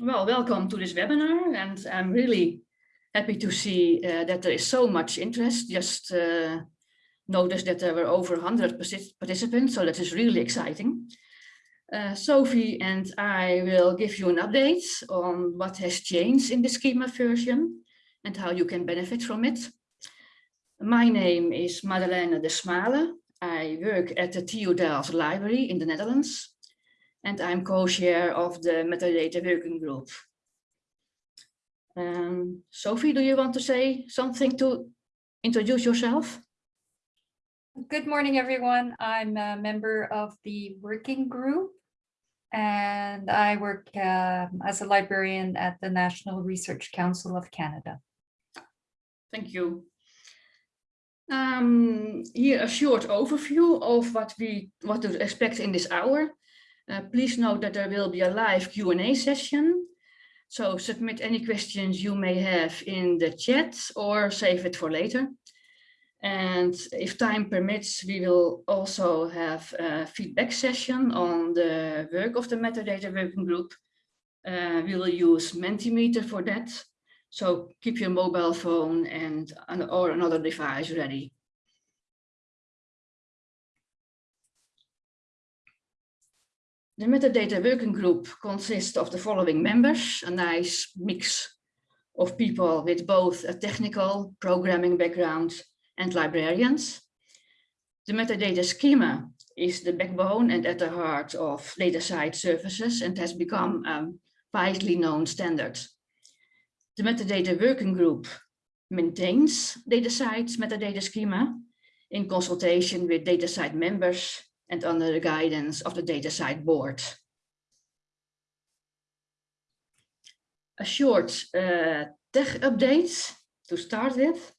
Well, welcome to this webinar and I'm really happy to see uh, that there is so much interest. Just uh, noticed that there were over 100 participants, so that is really exciting. Uh, Sophie and I will give you an update on what has changed in the schema version and how you can benefit from it. My name is Madeleine de Smale. I work at the TU Delft Library in the Netherlands and I'm co-chair of the metadata working group. Um, Sophie, do you want to say something to introduce yourself? Good morning, everyone. I'm a member of the working group and I work uh, as a librarian at the National Research Council of Canada. Thank you. Um, here a short overview of what we what to expect in this hour. Uh, please note that there will be a live Q&A session. So submit any questions you may have in the chat or save it for later. And if time permits, we will also have a feedback session on the work of the metadata working group. Uh, we will use Mentimeter for that. So keep your mobile phone and or another device ready. The metadata working group consists of the following members, a nice mix of people with both a technical programming background and librarians. The metadata schema is the backbone and at the heart of DataCite services and has become a widely known standard. The metadata working group maintains DataCite's metadata schema in consultation with DataCite members and under the guidance of the DataCite board. A short uh, tech update to start with.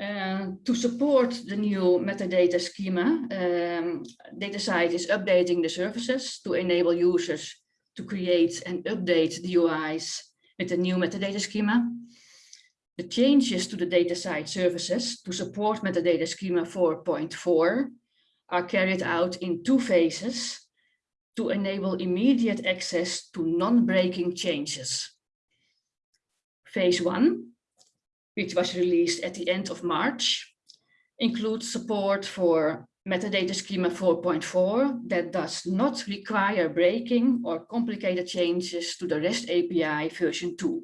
Uh, to support the new metadata schema, um, DataCite is updating the services to enable users to create and update the DOIs with the new metadata schema. The changes to the DataCite services to support metadata schema 4.4 are carried out in two phases to enable immediate access to non-breaking changes. Phase one, which was released at the end of March, includes support for metadata schema 4.4 that does not require breaking or complicated changes to the REST API version 2.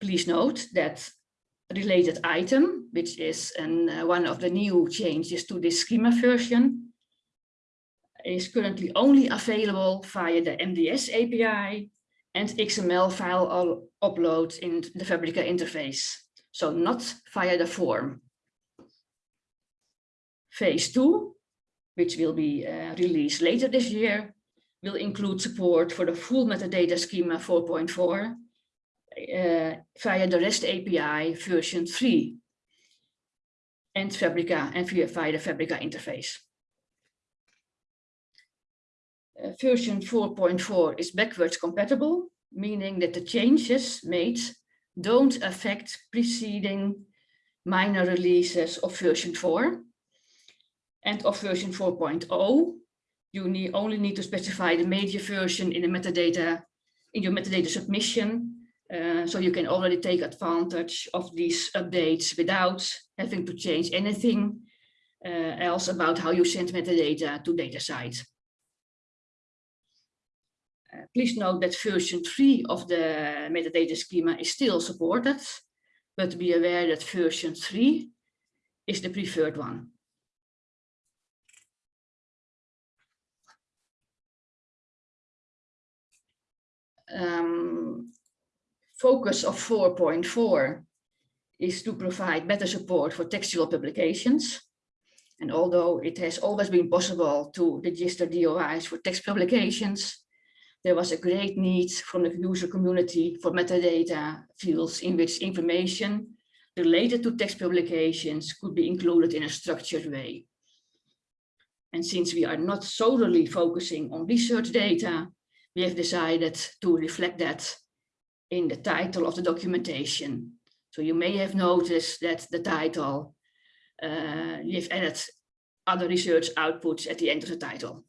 Please note that related item, which is an, uh, one of the new changes to this schema version, is currently only available via the MDS API and XML file upload in the Fabrica interface, so not via the form. Phase two, which will be uh, released later this year, will include support for the full metadata schema 4.4 uh, via the REST API version 3 and Fabrica and via, via the Fabrica interface. Uh, version 4.4 is backwards compatible, meaning that the changes made don't affect preceding minor releases of version 4 and of version 4.0 you need, only need to specify the major version in the metadata in your metadata submission uh, so you can already take advantage of these updates without having to change anything uh, else about how you send metadata to DataCite. Uh, please note that version 3 of the metadata schema is still supported, but be aware that version 3 is the preferred one. Um, focus of 4.4 is to provide better support for textual publications. And although it has always been possible to register DOIs for text publications, there was a great need from the user community for metadata fields in which information related to text publications could be included in a structured way. And since we are not solely focusing on research data, we have decided to reflect that in the title of the documentation. So you may have noticed that the title, uh, you've added other research outputs at the end of the title.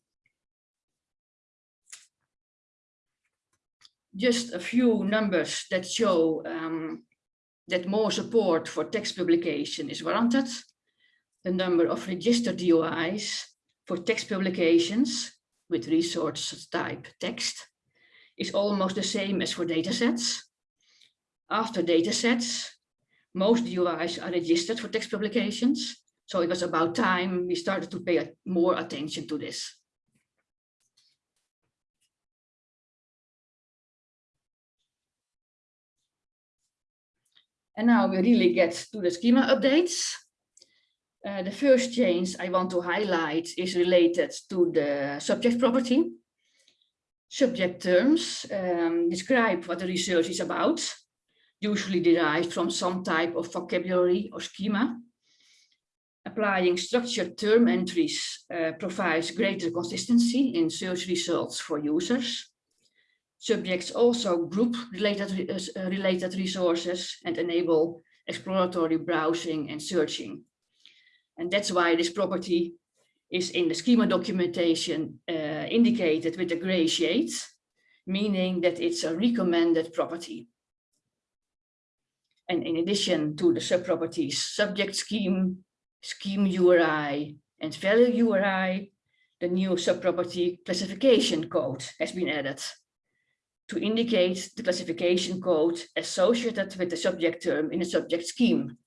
just a few numbers that show um, that more support for text publication is warranted. The number of registered DOIs for text publications with resource type text is almost the same as for datasets. After datasets, most DOIs are registered for text publications. So it was about time we started to pay more attention to this. And now we really get to the schema updates. Uh, the first change I want to highlight is related to the subject property. Subject terms um, describe what the research is about, usually derived from some type of vocabulary or schema. Applying structured term entries uh, provides greater consistency in search results for users. Subjects also group related, uh, related resources and enable exploratory browsing and searching. And that's why this property is in the schema documentation uh, indicated with a gray shade, meaning that it's a recommended property. And in addition to the subproperties subject scheme, scheme URI, and value URI, the new subproperty classification code has been added to indicate the classification code associated with the subject term in a subject scheme.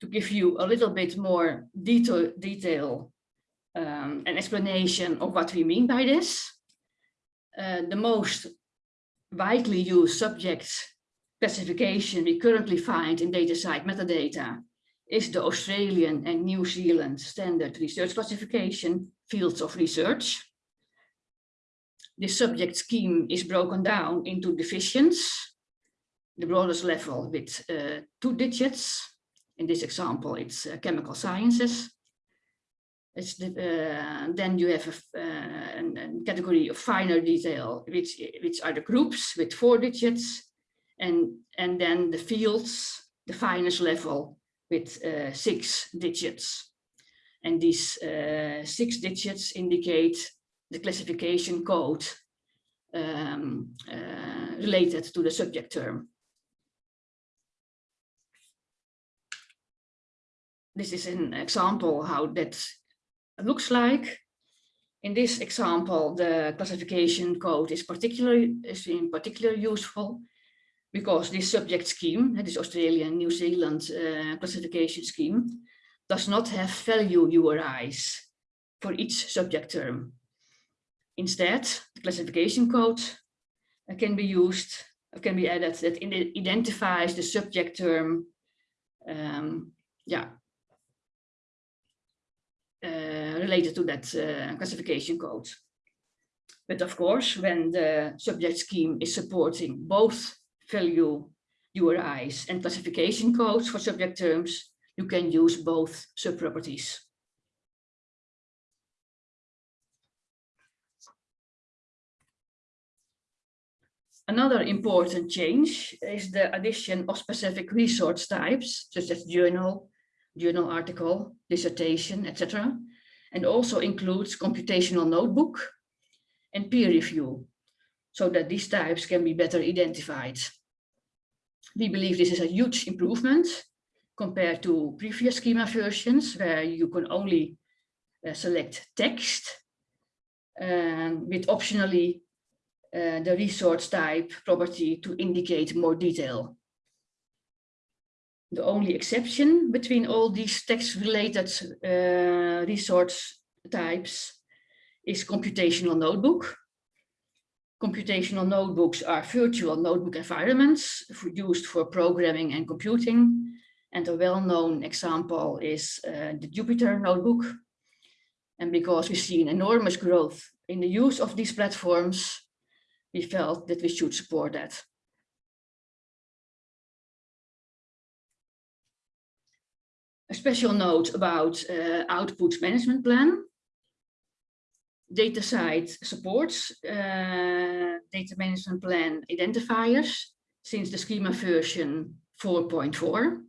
To give you a little bit more detail, detail um, and explanation of what we mean by this, uh, the most widely used subject classification we currently find in DataCite metadata is the Australian and New Zealand standard research classification fields of research the subject scheme is broken down into divisions, the broadest level with uh, two digits. In this example, it's uh, chemical sciences. It's the, uh, then you have a, uh, a, category of finer detail, which, which are the groups with four digits, and, and then the fields, the finest level with uh, six digits. And these uh, six digits indicate the classification code um, related to the subject term. This is an example how that looks like. In this example, the classification code is particularly is in particular useful because this subject scheme, this Australian New Zealand uh, classification scheme, does not have value URIs for each subject term. Instead, the classification code uh, can be used, can be added that identifies the subject term, um, yeah, related to that uh, classification code. But of course, when the subject scheme is supporting both value URIs and classification codes for subject terms, you can use both subproperties. Another important change is the addition of specific resource types, such as journal, journal article, dissertation, etc. And also includes computational notebook and peer review, so that these types can be better identified. We believe this is a huge improvement compared to previous schema versions, where you can only uh, select text um, with optionally uh, the resource type property to indicate more detail. The only exception between all these text-related uh, resource types is computational notebook. Computational notebooks are virtual notebook environments for, used for programming and computing. And a well-known example is uh, the Jupyter notebook. And because we see an enormous growth in the use of these platforms, we felt that we should support that. A special note about uh, output management plan. DataCite supports uh, data management plan identifiers since the schema version 4.4.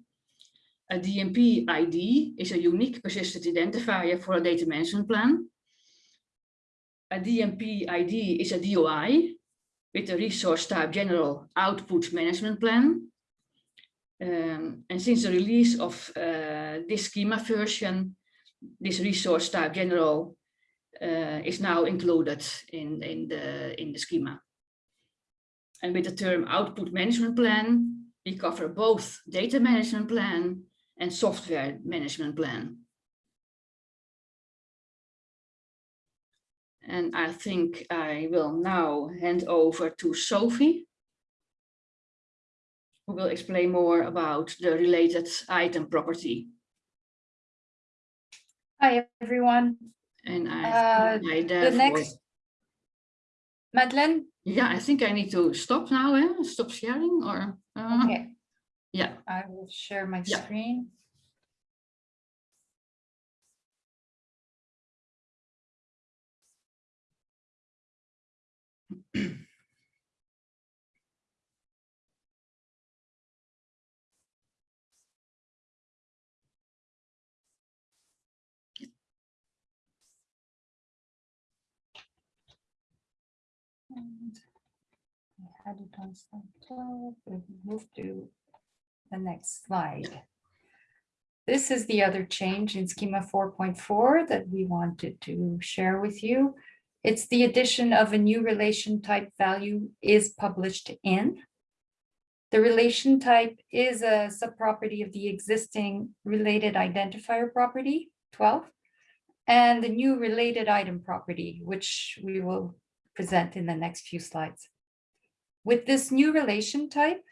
A DMP ID is a unique persistent identifier for a data management plan a DMP ID is a DOI with a resource type general output management plan. Um, and since the release of uh, this schema version, this resource type general uh, is now included in, in, the, in the schema. And with the term output management plan, we cover both data management plan and software management plan. And I think I will now hand over to Sophie, who will explain more about the related item property. Hi, everyone. And I, Uh, I The next. Madeleine, yeah, I think I need to stop now, eh? stop sharing or, uh, okay, yeah. I will share my Yeah. screen. And I had it on slide 12, we move to the next slide. This is the other change in schema 4.4 that we wanted to share with you. It's the addition of a new relation type value is published in. The relation type is a subproperty of the existing related identifier property 12 and the new related item property, which we will present in the next few slides. With this new relation type,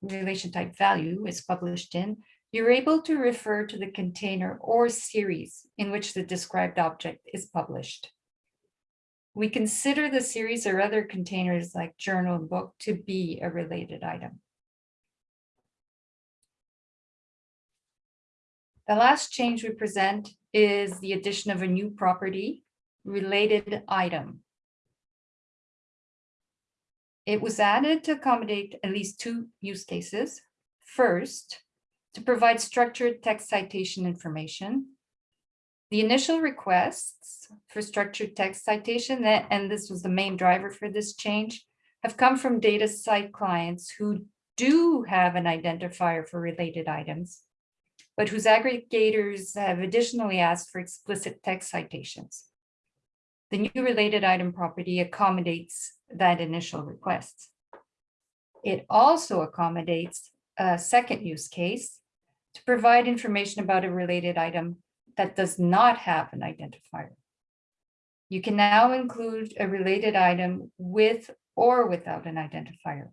relation type value is published in, you're able to refer to the container or series in which the described object is published. We consider the series or other containers like journal and book to be a related item. The last change we present is the addition of a new property, related item. It was added to accommodate at least two use cases. First, to provide structured text citation information. The initial requests for structured text citation, that- and this was the main driver for this change, have come from DataCite clients who do have an identifier for related items, but whose aggregators have additionally asked for explicit text citations. The new related item property accommodates that initial request. It also accommodates a second use case to provide information about a related item that does not have an identifier. You can now include a related item with or without an identifier.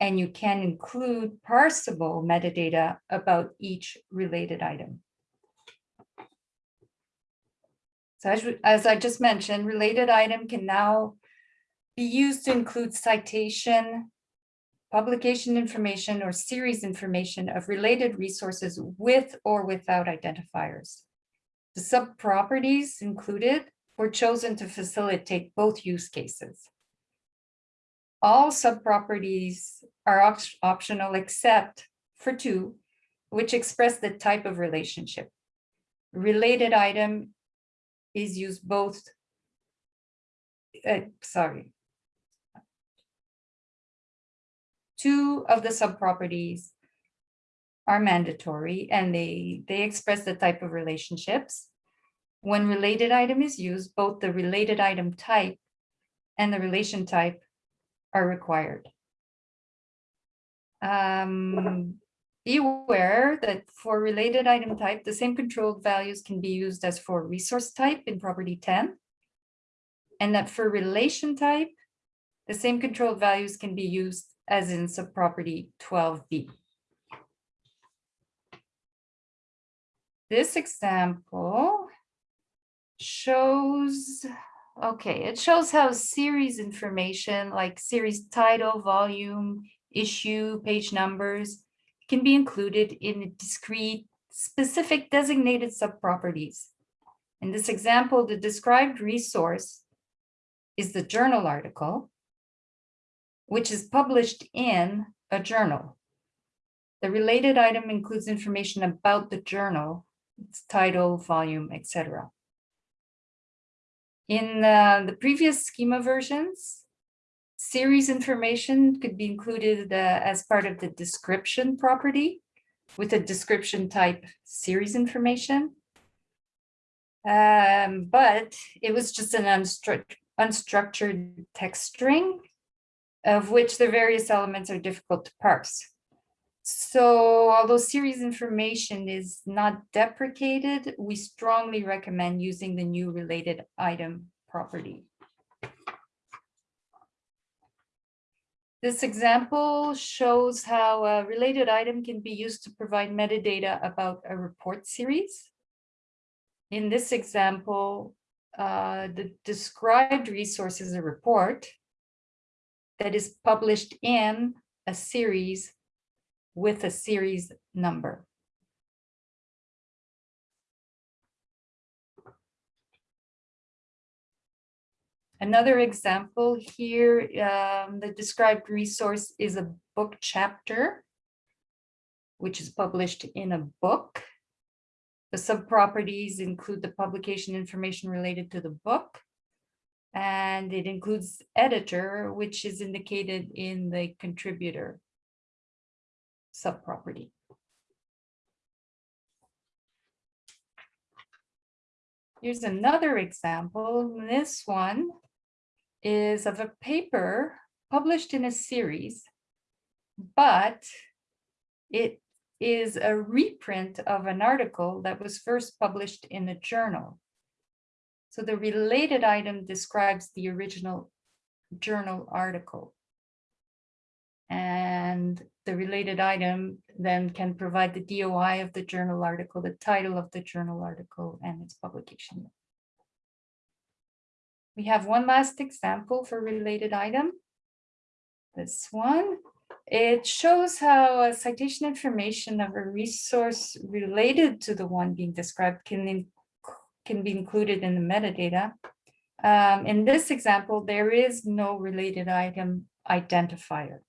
And you can include parsable metadata about each related item. So as, as I just mentioned, related item can now be used to include citation, publication information or series information of related resources with or without identifiers. The subproperties included were chosen to facilitate both use cases. All subproperties are op- optional except for two, which express the type of relationship. Related item is used both. uh, sorry. Two of the subproperties are mandatory and they, they express the type of relationships. When related item is used, both the related item type and the relation type are required. Um, be aware that for related item type, the same controlled values can be used as for resource type in property 10. And that for relation type, the same controlled values can be used as in subproperty 12b. This example shows, okay, it shows how series information like series title, volume, issue, page numbers can be included in discrete, specific designated subproperties. In this example, the described resource is the journal article, which is published in a journal. The related item includes information about the journal, its title, volume, etc. In uh, the previous schema versions, series information could be included uh, as part of the description property with a description type series information. Um, but it was just an unstru unstructured text string of which the various elements are difficult to parse. So although series information is not deprecated, we strongly recommend using the new related item property. This example shows how a related item can be used to provide metadata about a report series. In this example, uh, the described resource is a report that is published in a series with a series number. Another example here, um, the described resource is a book chapter, which is published in a book. The subproperties include the publication information related to the book, and it includes editor, which is indicated in the contributor subproperty. Here's another example. This one is of a paper published in a series, but it is a reprint of an article that was first published in a journal. So the related item describes the original journal article. And the related item then can provide the DOI of the journal article, the title of the journal article, and its publication. We have one last example for related item. This one. It shows how a citation information of a resource related to the one being described can, can be included in the metadata. Um, in this example, there is no related item identifier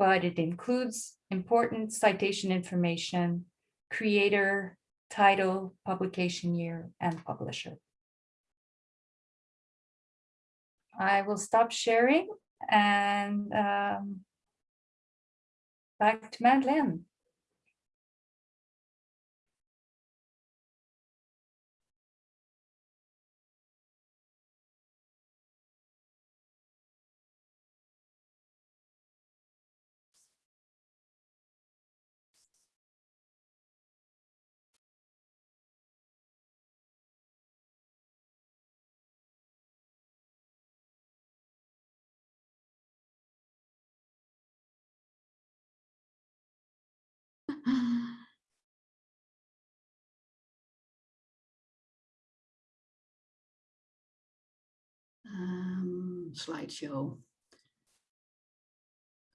but it includes important citation information, creator, title, publication year, and publisher. I will stop sharing and um, back to Madeleine. Slideshow.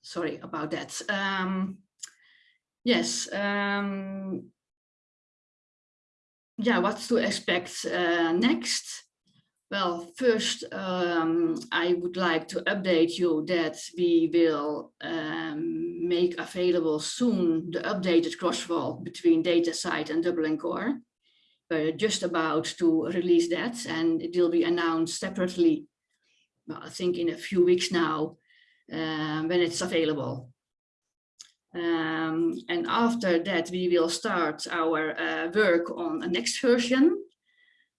Sorry about that. Um, yes. Um, yeah, what to expect uh, next? Well, first, um, I would like to update you that we will um, make available soon the updated crosswalk between DataCite and Dublin Core. We're just about to release that and it will be announced separately, well, I think in a few weeks now, um, when it's available. Um, and after that, we will start our uh, work on the next version.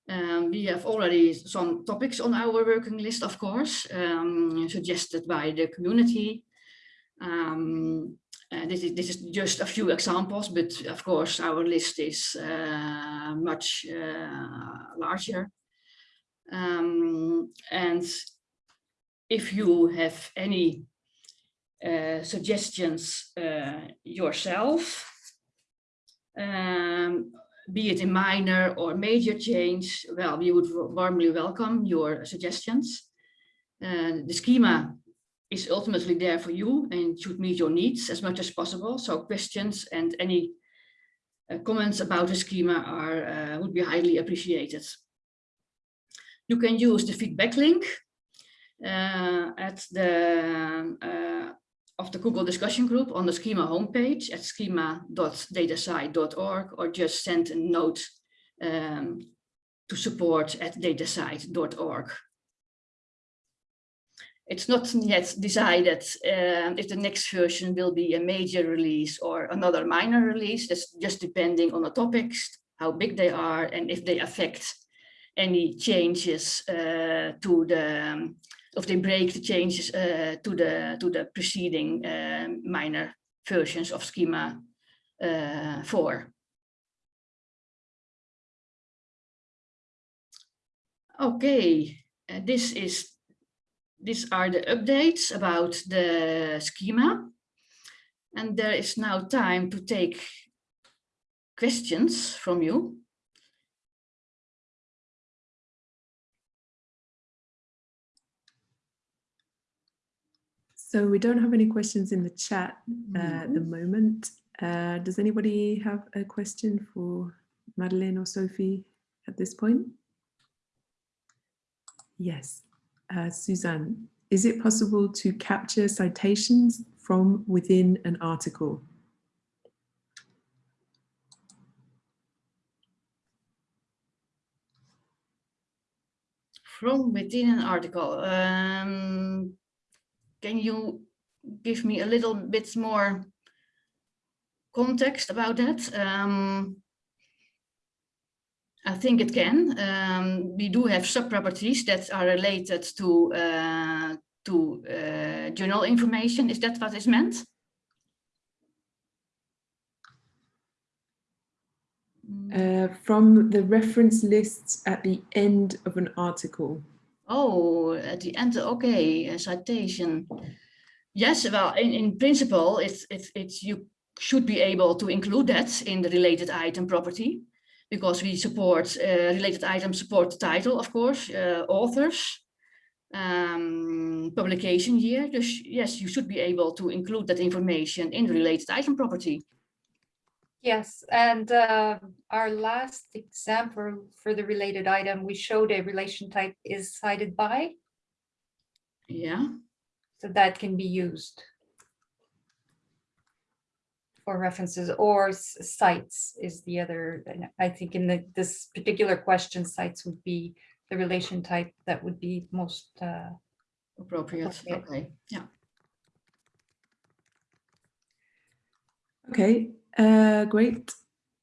Um, we have already some topics on our working list, of course, um, suggested by the community. Um, uh, this, is, this is just a few examples, but of course our list is uh, much uh, larger. Um, and if you have any uh, suggestions uh, yourself, um, be it a minor or major change, well, we would warmly welcome your suggestions. Uh, the schema is ultimately there for you and should meet your needs as much as possible. So questions and any uh, comments about the schema are uh, would be highly appreciated. You can use the feedback link at the uh, of the Google discussion group on the schema homepage at schema.datacite.org or just send a note um, to support at datasite.org. It's not yet decided um, if the next version will be a major release or another minor release. That's just depending on the topics, how big they are, and if they affect any changes uh, to the, um, if they break the changes uh, to the to the preceding uh, minor versions of schema uh, 4. Okay, uh, this is these are the updates about the schema. And there is now time to take questions from you. So we don't have any questions in the chat uh, at the moment. Uh, does anybody have a question for Madeleine or Sophie at this point? Yes. Uh, Suzanne, is it possible to capture citations from within an article? From within an article, um, can you give me a little bit more context about that? Um, I think it can. Um, we do have sub-properties that are related to uh, to uh, journal information. Is that what is meant? Uh, from the reference lists at the end of an article. Oh, at the end, okay, a citation. Yes, well, in, in principle, it's, it's, it's, you should be able to include that in the related item property because we support uh, related items support the title, of course, uh, authors, um, publication year. Dus yes, you should be able to include that information in the related item property. Yes, and uh, our last example for the related item, we showed a relation type is cited by. Yeah. So that can be used for references or cites is the other, I think in the, this particular question, cites would be the relation type that would be most uh, appropriate. appropriate. Okay, yeah. Okay, uh, great.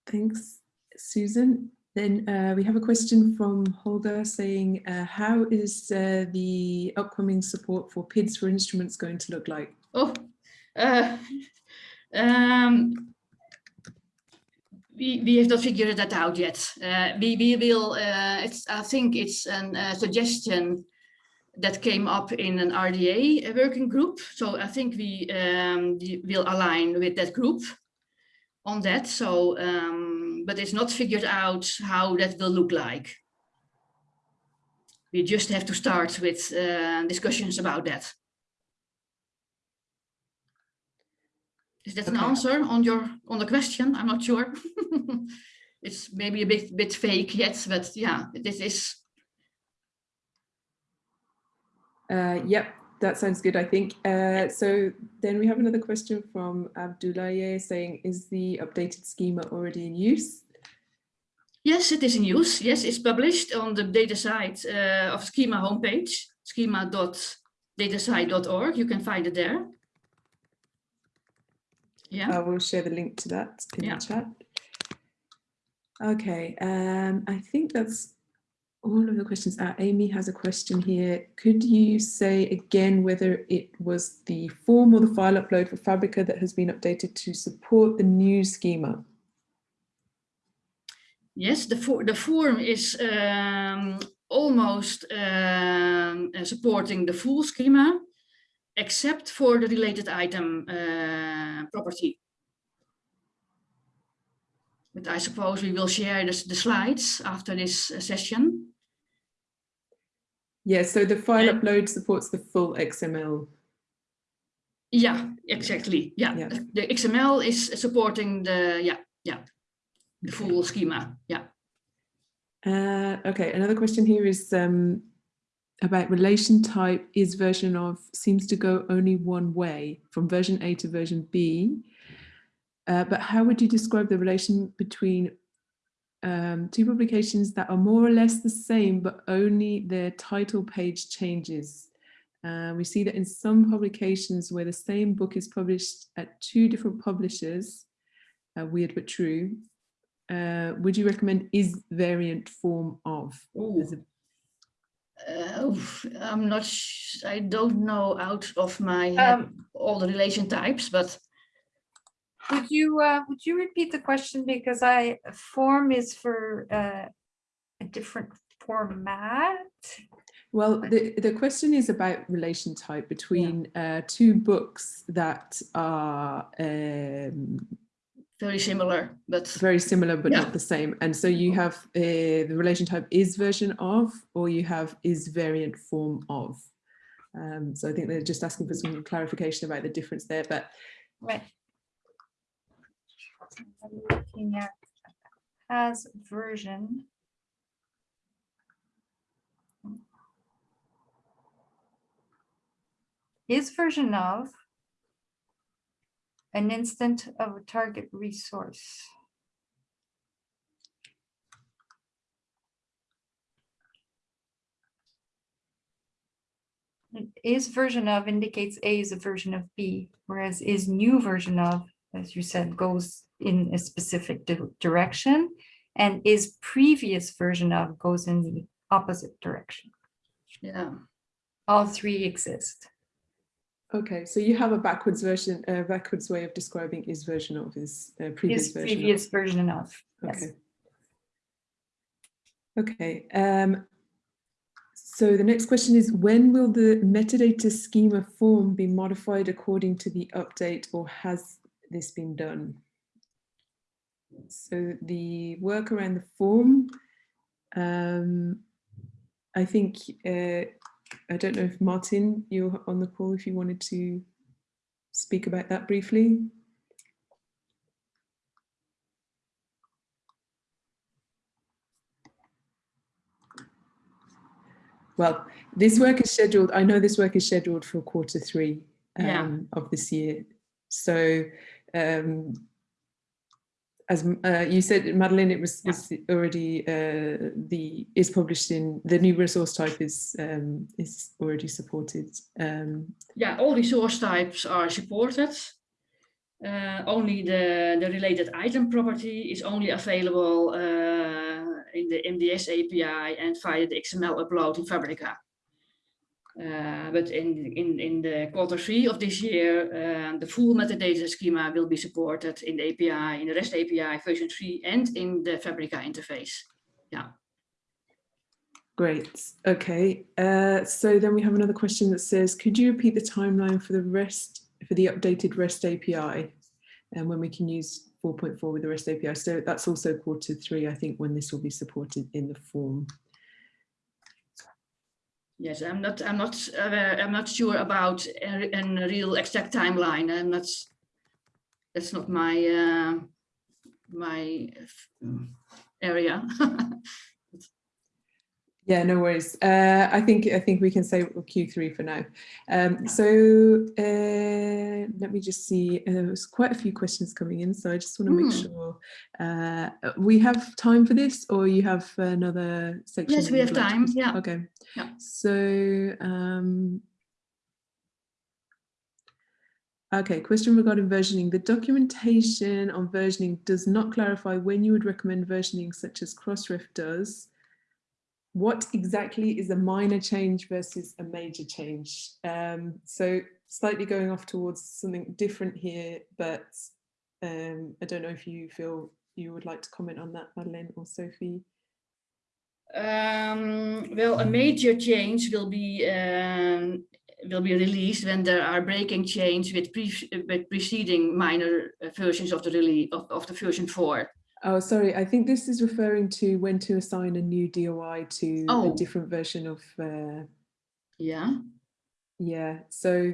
Thanks, Susan. Then uh, we have a question from Holger saying, uh, how is uh, the upcoming support for PIDs for instruments going to look like? Oh, uh, um, we, we have not figured that out yet. Uh, we, we will, it's, I think it's a suggestion that came up in an RDA working group. So I think we um, will align with that group on that. So, um, but it's not figured out how that will look like. We just have to start with uh, discussions about that. Is that an answer on your on the question? I'm not sure. it's maybe a bit bit fake yet, but yeah, this is Uh, yep, that sounds good, I think. Uh, so then we have another question from Abdoulaye saying, is the updated schema already in use? yes, it is in use. Yes, it's published on the DataCite uh, of Schema homepage, schema.datacite.org. You can find it there. Yeah. I will share the link to that in Yeah. the chat. Okay, um, I think that's all of the questions. Amy has a question here. Could you say again whether it was the form or the file upload for Fabrica that has been updated to support the new schema? Yes, the, for, the form is um, almost um, supporting the full schema, except for the related item uh, property. But I suppose we will share the slides after this uh, session. Yeah, so the file Yeah. upload supports the full XML. Yeah, exactly. Yeah, Yeah. the XML is supporting the yeah yeah the full schema. Yeah. Uh, okay, another question here is um, about relation type is version of seems to go only one way from version A to version B. Uh, but how would you describe the relation between um, two publications that are more or less the same, but only their title page changes. Uh, we see that in some publications where the same book is published at two different publishers, uh, weird but true, uh, would you recommend is variant form of? Ooh. Uh, I'm not, I don't know out of my Um, all the relation types, but Would you, uh, would you repeat the question? Because I, form is for, uh, a different format. Well, the, the question is about relation type between uh, two books that are um, very similar, but very similar but Yeah. not the same. And so you have uh, the relation type is version of, or you have is variant form of. Um, so I think they're just asking for some clarification about the difference there, but Right. I'm looking at as version. Is version of an instant of a target resource. Is version of indicates A is a version of B, whereas is new version of, as you said, goes in a specific di- direction. And is previous version of goes in the opposite direction. yeah. All three exist. okay, so you have a backwards version, a backwards way of describing is version of is uh, previous Is version of. previous version of, yes. Okay. Okay, um, so the next question is when will the metadata schema form be modified according to the update or has this been done? So the work around the form, um, I think, uh, I don't know if Martin, you're on the call if you wanted to speak about that briefly. Well, this work is scheduled, I know this work is scheduled for quarter three Yeah. um, of this year. So um, as uh, you said, Madeline, it was, was already uh, the is published in the new resource type is um, is already supported. Um, Yeah, all resource types are supported. Uh, only the, the related item property is only available uh, in the MDS API and via the XML upload in Fabrica. Uh, but in, in, in the quarter three of this year, the full metadata schema will be supported in the API, in the REST API version 3 and in the Fabrica interface. Yeah. Great. Okay. Uh, so then we have another question that says, could you repeat the timeline for the REST for the updated REST API and when we can use 4.4 with the REST API? So that's also quarter three, I think, when this will be supported in the form. Yes, I'm not, I'm not, uh, I'm not sure about a, a real exact timeline. I'm not, that's not my, uh, my uh, area. Yeah, no worries. Uh, I think I think we can say Q3 for now. Um, so uh, let me just see. Uh, there's quite a few questions coming in, so I just want to make Hmm. sure uh, we have time for this, or you have another section. Yes, we have like time, yeah. Okay. Yeah. So. Um, Okay, question regarding versioning. The documentation on versioning does not clarify when you would recommend versioning such as Crossref does what exactly is a minor change versus a major change? Um, so slightly going off towards something different here, but um, I don't know if you feel you would like to comment on that, Madeleine or Sophie. Um, well, a major change will be um, will be released when there are breaking change with, pre with preceding minor versions of the release of, of the version four. Oh, sorry, I think this is referring to when to assign a new DOI to Oh. a different version of, uh, Yeah. yeah, so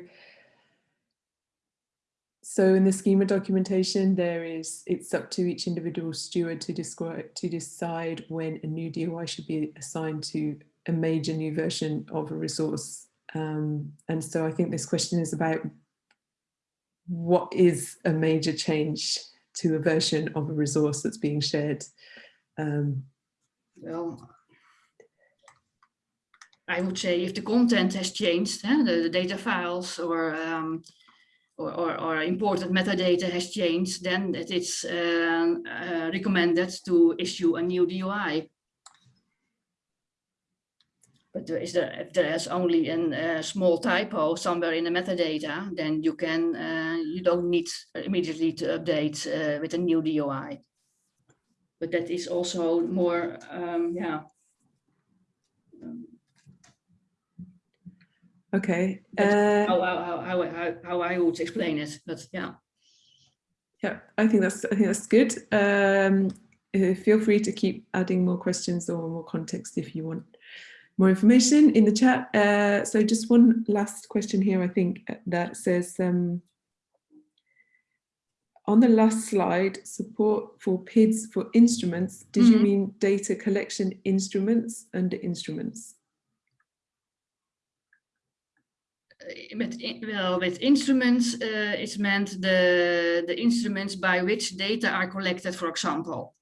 so in the schema documentation, there is, it's up to each individual steward to describe, to decide when a new DOI should be assigned to a major new version of a resource. Um, and so I think this question is about what is a major change to a version of a resource that's being shared. Um, Well, I would say if the content has changed, eh, the, the data files or, um, or, or, or important metadata has changed, then it is um, uh, recommended to issue a new DOI. But there is there, if there is only a uh, small typo somewhere in the metadata, then you can, uh, you don't need immediately to update uh, with a new DOI. But that is also more, um, yeah. okay. Uh, How, how, how, how, how, I would explain it, but yeah. Yeah, I think that's I think that's good. Um, feel free to keep adding more questions or more context if you want more information in the chat. Uh, so just one last question here, I think uh, that says um, on the last slide, support for PIDs for instruments. Did you Mhm. mean data collection instruments under instruments? Uh, Met, well, with instruments, uh, it's meant the, the instruments by which data are collected, for example.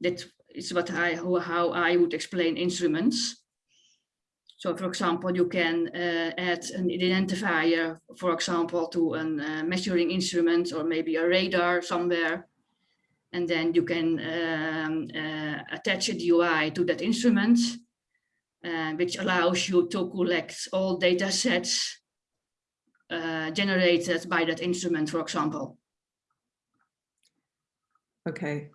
That is what I, how- how I would explain instruments. So for example, you can uh, add an identifier, for example, to a uh, measuring instrument or maybe a radar somewhere. And then you can um, uh, attach a DOI to that instrument uh, which allows you to collect all data sets uh, generated by that instrument, for example. Okay.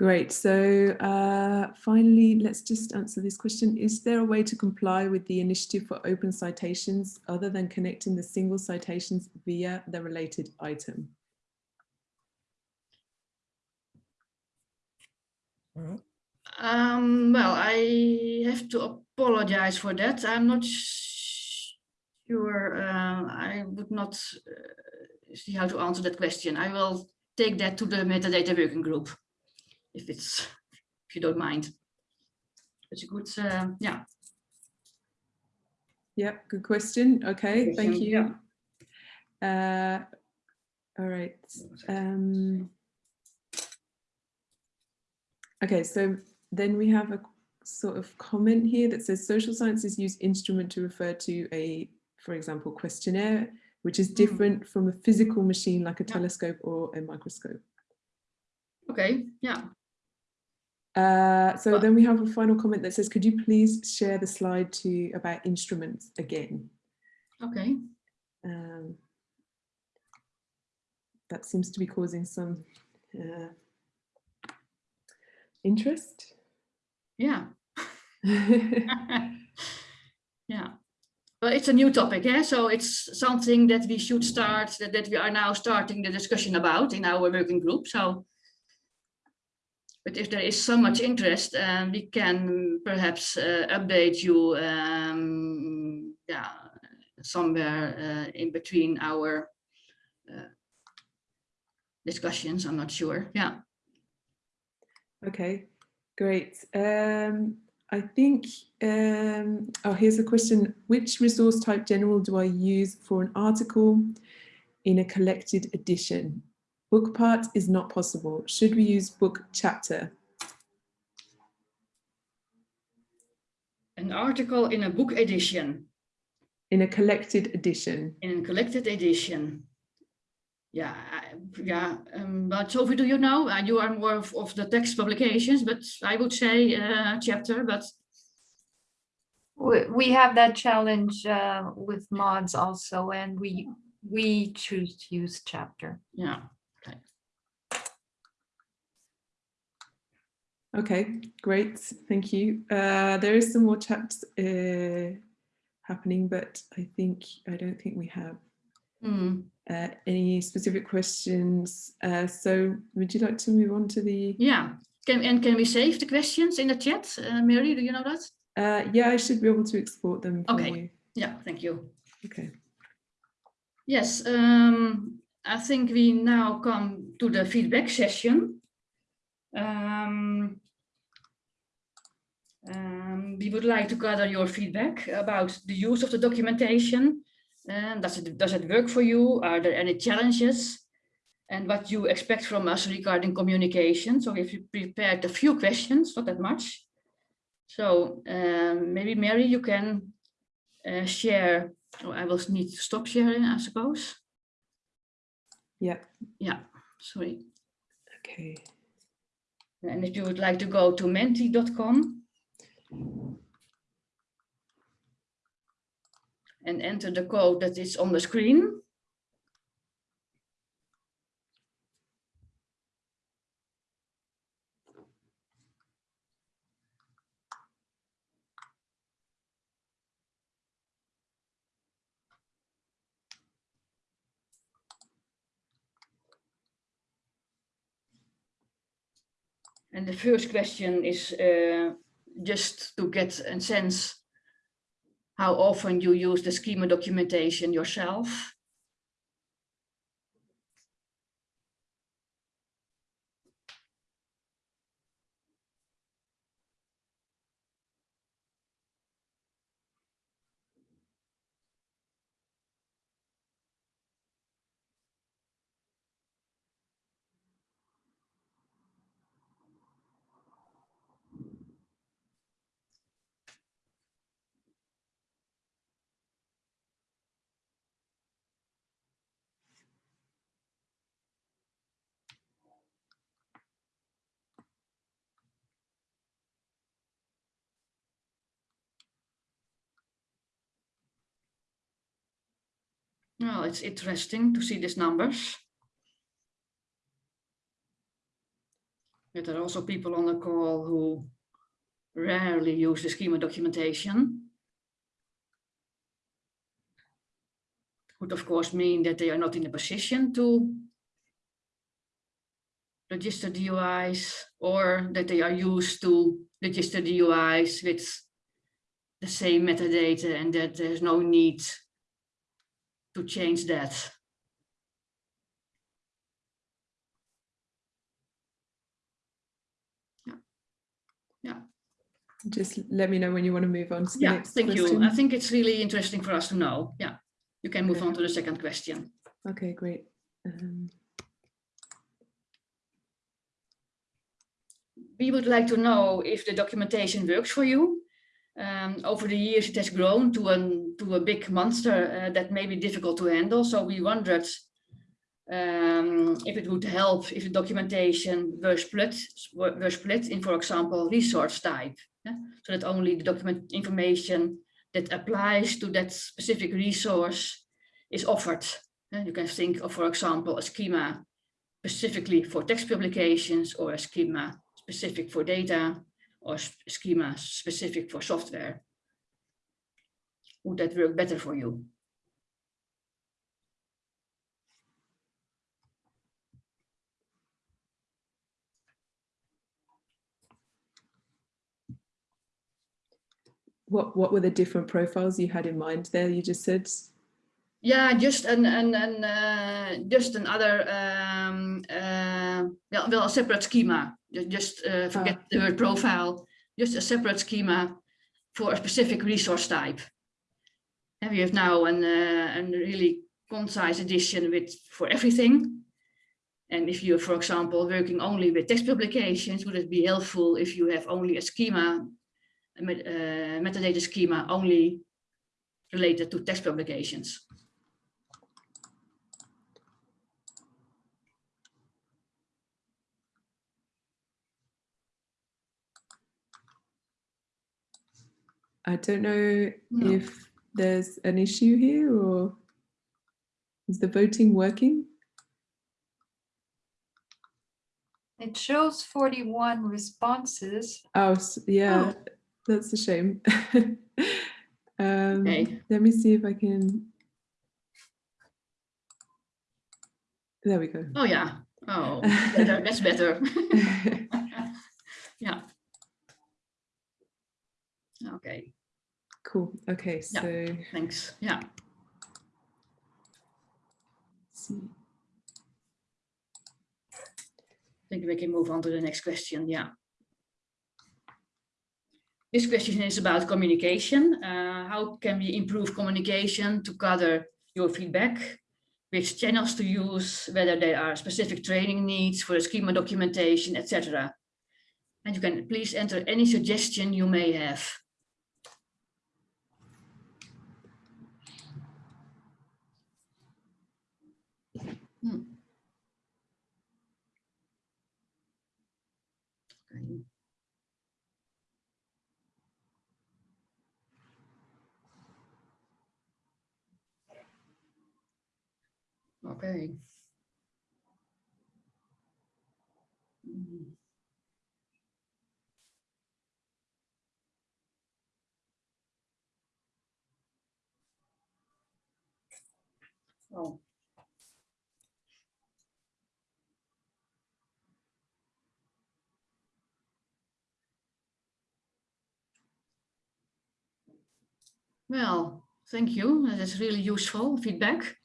Great. So uh, finally, let's just answer this question. Is there a way to comply with the initiative for open citations other than connecting the single citations via the related item? Um, well, I have to apologize for that. I'm not sure. Uh, I would not uh, see how to answer that question. I will take that to the metadata working group, if it's if you don't mind. It's a good, uh, yeah. Yeah, good question. Okay, thank Question, you. Uh, all right. Um, okay, so then we have a sort of comment here that says social sciences use instrument to refer to a, for example, questionnaire, which is different from a physical machine like a Yeah. telescope or a microscope. Okay, yeah. Uh, so then we have a final comment that says, could you please share the slide to about instruments again? Okay. Um, that seems to be causing some uh, interest. Yeah. Yeah. Well, it's a new topic, eh? so it's something that we should start, that, that we are now starting the discussion about in our working group, so. But if there is so much interest, um, we can perhaps uh, update you, um, yeah, somewhere uh, in between our uh, discussions, I'm not sure, yeah. Okay, great. Um, I think, um, oh, here's a question. Which resource type general do I use for an article in a collected edition? Book part is not possible. Should we use book chapter? An article in a book edition. In a collected edition? in a collected edition. Yeah, yeah, um, but Sophie, do you know? Uh, you are more of, of the text publications, but I would say uh, chapter, but We, we have that challenge uh, with MODS also, and we, we choose to use chapter. yeah. Okay, great, thank you. Uh, there is some more chat uh, happening, but I think, I don't think we have Hmm, uh, any specific questions. Uh, so would you like to move on to the, Yeah, can, and can we save the questions in the chat? Uh, Mary, do you know that? uh, yeah, I should be able to export them Okay. you. Yeah, thank you. Okay, Yes, um, I think we now come to the feedback session. Um, um, we would like to gather your feedback about the use of the documentation. And does it, does it work for you? Are there any challenges? and what you expect from us regarding communication. So if you prepared a few questions, not that much. So um, maybe Mary, you can uh, share, oh, I will need to stop sharing, I suppose. Yeah. Yeah, sorry. Okay. And if you would like to go to menti.com and enter the code that is on the screen. And the first question is uh, just to get a sense how often you use the schema documentation yourself. Well, it's interesting to see these numbers. But there are also people on the call who rarely use the schema documentation. Would of course mean that they are not in a position to register DOIs or that they are used to register DOIs with the same metadata and that there's no need to change that. Yeah. Yeah. Just let me know when you want to move on to the Yeah, next thank question. you. I think it's really interesting for us to know. Yeah, you can move Okay. on to the second question. Okay, great. Um, We would like to know if the documentation works for you. Um, over the years, it has grown to, an, to a big monster uh, that may be difficult to handle. So we wondered um, if it would help if the documentation were split, were split in, for example, resource type. yeah? So that only the document information that applies to that specific resource is offered. You can think of, for example, a schema specifically for text publications or a schema specific for data or schema specific for software. Would that work better for you? what what were the different profiles you had in mind there? You just said Yeah, just an an, an uh, just another um, uh, well, a separate schema. Just uh, forget the word profile. Just a separate schema for a specific resource type. And we have now an uh, a really concise edition with for everything. And if you're, for example, working only with text publications, would it be helpful if you have only a schema, a met- uh, metadata schema only related to text publications? I don't know No. if there's an issue here or is the voting working? It shows 41 responses. Oh, s- yeah, that's a shame. um, Okay. Let me see if I can. There we go. Oh, yeah. Oh, better, that's better. Yeah. Okay, cool. Okay, Yeah. so thanks. Yeah. let's see. I think we can move on to the next question. Yeah. This question is about communication. Uh, how can we improve communication to gather your feedback which channels to use, whether there are specific training needs for the schema documentation, etc. And you can please enter any suggestion you may have. Okay. Mm. Oh. Well, thank you. That is really useful feedback.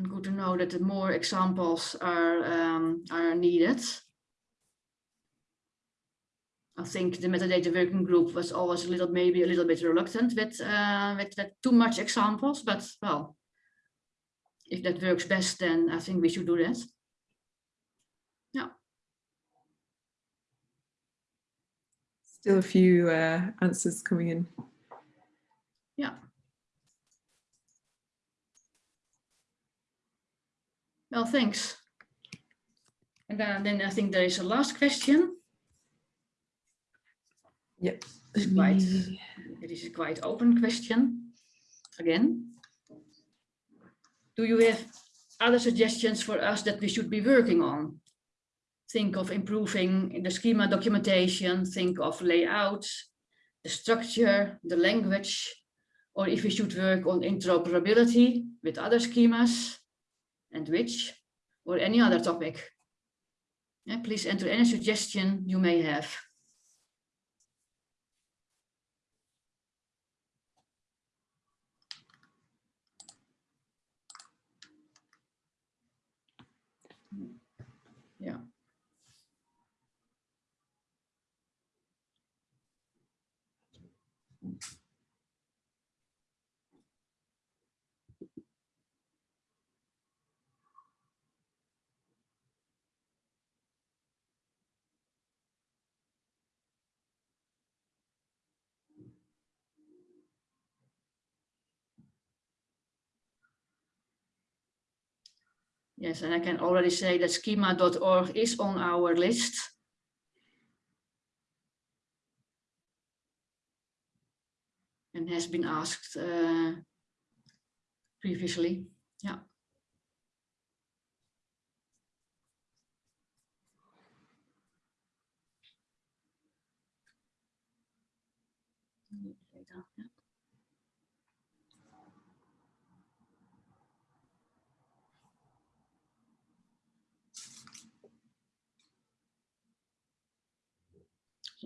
Good to know that more examples are um, are needed. I think the metadata working group was always a little, maybe a little bit reluctant with, uh, with, with too much examples, but well, if that works best, then I think we should do that. Yeah. Still a few uh, answers coming in. Yeah. Well, thanks. And then, then I think there is a last question. Yep. It's quite, it is a quite open question. Again. Do you have other suggestions for us that we should be working on? Think of improving the schema documentation, think of layouts, the structure, the language, or if we should work on interoperability with other schemas and which, or any other topic. Please enter any suggestion you may have. Yeah. Yes, and I can already say that schema.org is on our list. And has been asked uh, previously, yeah. Yeah.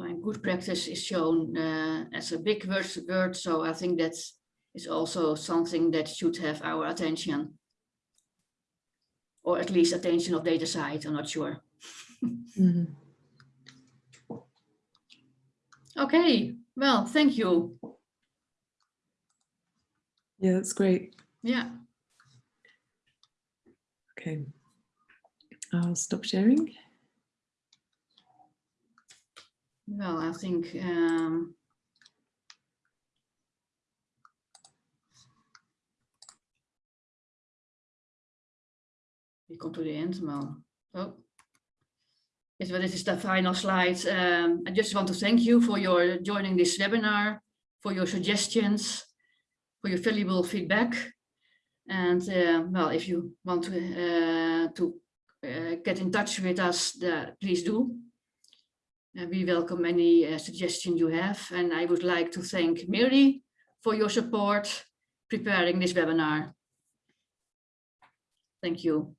And good practice is shown uh, as a big word, word, so I think that is also something that should have our attention. Or at least attention of DataCite, I'm not sure. Mhm. Okay, well, thank you. Yeah, that's great. Yeah, Okay. I'll stop sharing. Well, I think um, we come to the end, well, oh. Yes, well, this is the final slide. Um, I just want to thank you for your joining this webinar, for your suggestions, for your valuable feedback. And uh, well, if you want to, uh, to uh, get in touch with us, the, please do. Uh, we welcome any uh, suggestion you have. And I would like to thank Mary for your support preparing this webinar. Thank you.